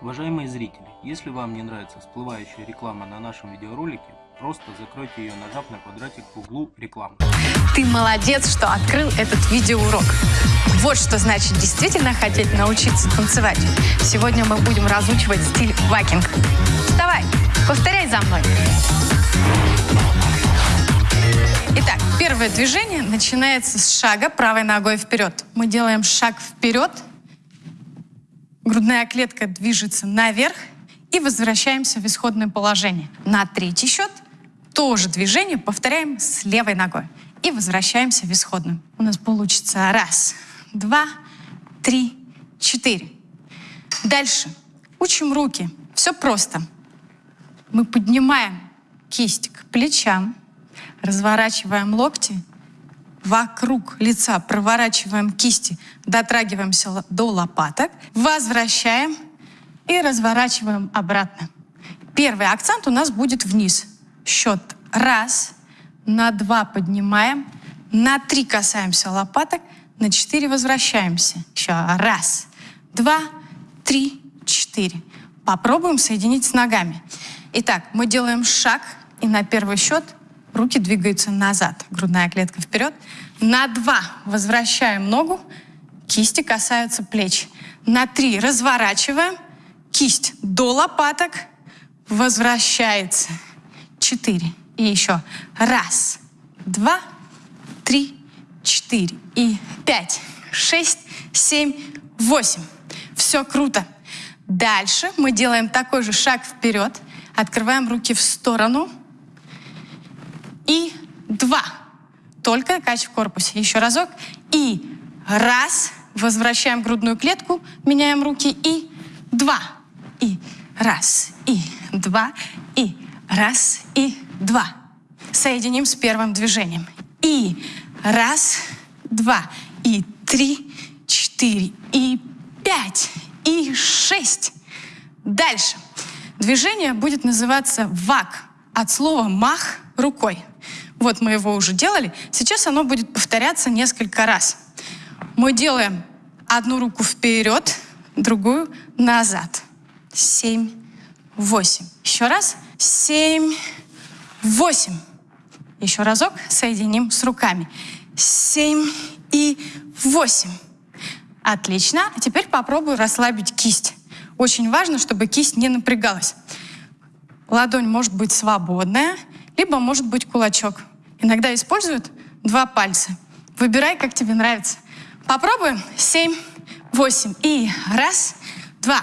Уважаемые зрители, если вам не нравится всплывающая реклама на нашем видеоролике, просто закройте ее, нажав на квадратик в углу рекламы. Ты молодец, что открыл этот видеоурок. Вот что значит действительно хотеть научиться танцевать. Сегодня мы будем разучивать стиль вакинг. Вставай, повторяй за мной. Итак, первое движение начинается с шага правой ногой вперед. Мы делаем шаг вперед, грудная клетка движется наверх и возвращаемся в исходное положение. На третий счет тоже движение повторяем с левой ногой и возвращаемся в исходную. У нас получится раз, два, три, четыре. Дальше учим руки. Все просто. Мы поднимаем кисть к плечам, разворачиваем локти, вокруг лица проворачиваем кисти, дотрагиваемся до лопаток, возвращаем и разворачиваем обратно. Первый акцент у нас будет вниз. Счет раз, на два поднимаем, на три касаемся лопаток, на четыре возвращаемся. Еще раз, два, три, четыре. Попробуем соединить с ногами. Итак, мы делаем шаг, и на первый счет руки двигаются назад. Грудная клетка вперед. На два возвращаем ногу, кисти касаются плеч. На три разворачиваем, кисть до лопаток, возвращается. Четыре. И еще. Раз, два, три, четыре. И пять, шесть, семь, восемь. Все круто. Дальше мы делаем такой же шаг вперед. Открываем руки в сторону. И два. Только кач в корпусе. Еще разок. И раз. Возвращаем грудную клетку. Меняем руки. И два. И раз. И два. И раз. И два. Соединим с первым движением. И раз, два, и три, четыре, и пять, и шесть. Дальше. Движение будет называться вак от слова мах рукой. Вот мы его уже делали. Сейчас оно будет повторяться несколько раз. Мы делаем одну руку вперед, другую назад. Семь, восемь. Еще раз. Семь, восемь. Еще разок соединим с руками. Семь и восемь. Отлично. А теперь попробую расслабить кисть. Очень важно, чтобы кисть не напрягалась. Ладонь может быть свободная, либо может быть кулачок. Иногда используют два пальца. Выбирай, как тебе нравится. Попробуем. Семь, восемь. И раз, два,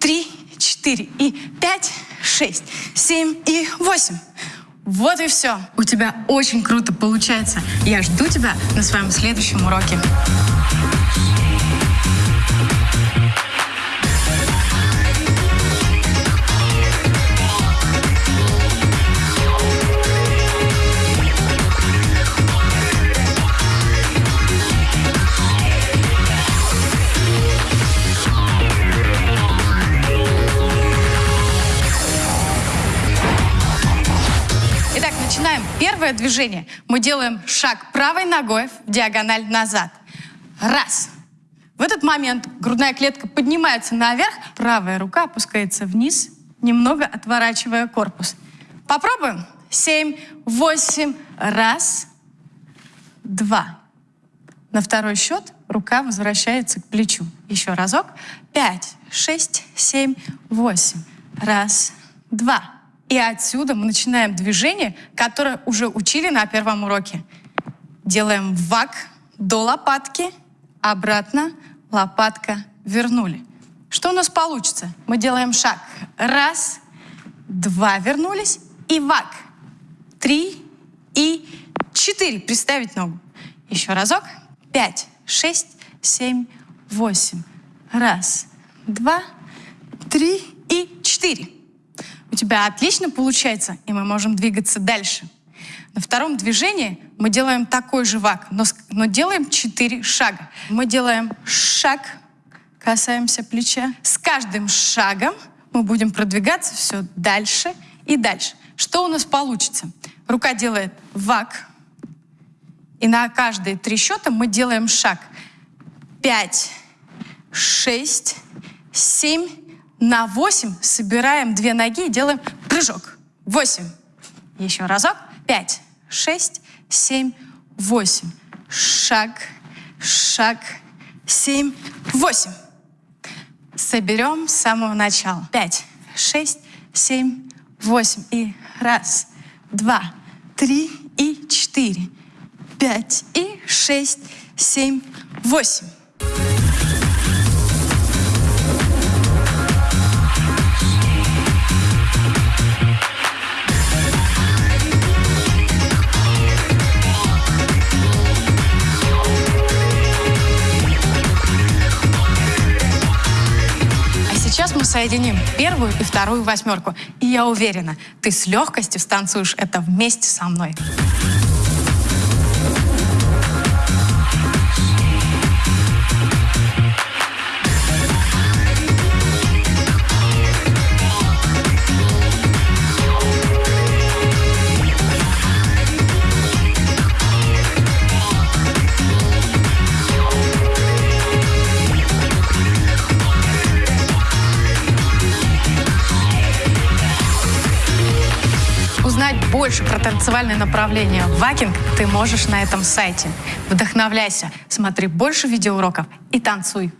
три, четыре. И пять, шесть, семь и восемь. Вот и все. У тебя очень круто получается. Я жду тебя на своем следующем уроке. Первое движение. Мы делаем шаг правой ногой в диагональ назад. Раз. В этот момент грудная клетка поднимается наверх, правая рука опускается вниз, немного отворачивая корпус. Попробуем. Семь, восемь. Раз, два. На второй счет рука возвращается к плечу. Еще разок. Пять, шесть, семь, восемь. Раз, два. И отсюда мы начинаем движение, которое уже учили на первом уроке. Делаем вак до лопатки, обратно, лопатка, вернули. Что у нас получится? Мы делаем шаг. Раз, два, вернулись, и вак. Три и четыре. Приставить ногу. Еще разок. Пять, шесть, семь, восемь. Раз, два, три и четыре. У тебя отлично получается, и мы можем двигаться дальше. На втором движении мы делаем такой же вак, но, но делаем четыре шага. Мы делаем шаг, касаемся плеча. С каждым шагом мы будем продвигаться все дальше и дальше. Что у нас получится? Рука делает вак, и на каждые три счета мы делаем шаг. Пять, шесть, семь, На 8 собираем две ноги и делаем прыжок. 8. Еще разок. 5, 6, 7, 8. Шаг, шаг, 7, 8. Соберем с самого начала. 5, 6, 7, 8. И раз, два, три и четыре. Пять и шесть, семь, восемь. Соединим первую и вторую восьмерку. И я уверена, ты с легкостью станцуешь это вместе со мной. Узнать больше про танцевальное направление вакинг ты можешь на этом сайте. Вдохновляйся, смотри больше видеоуроков и танцуй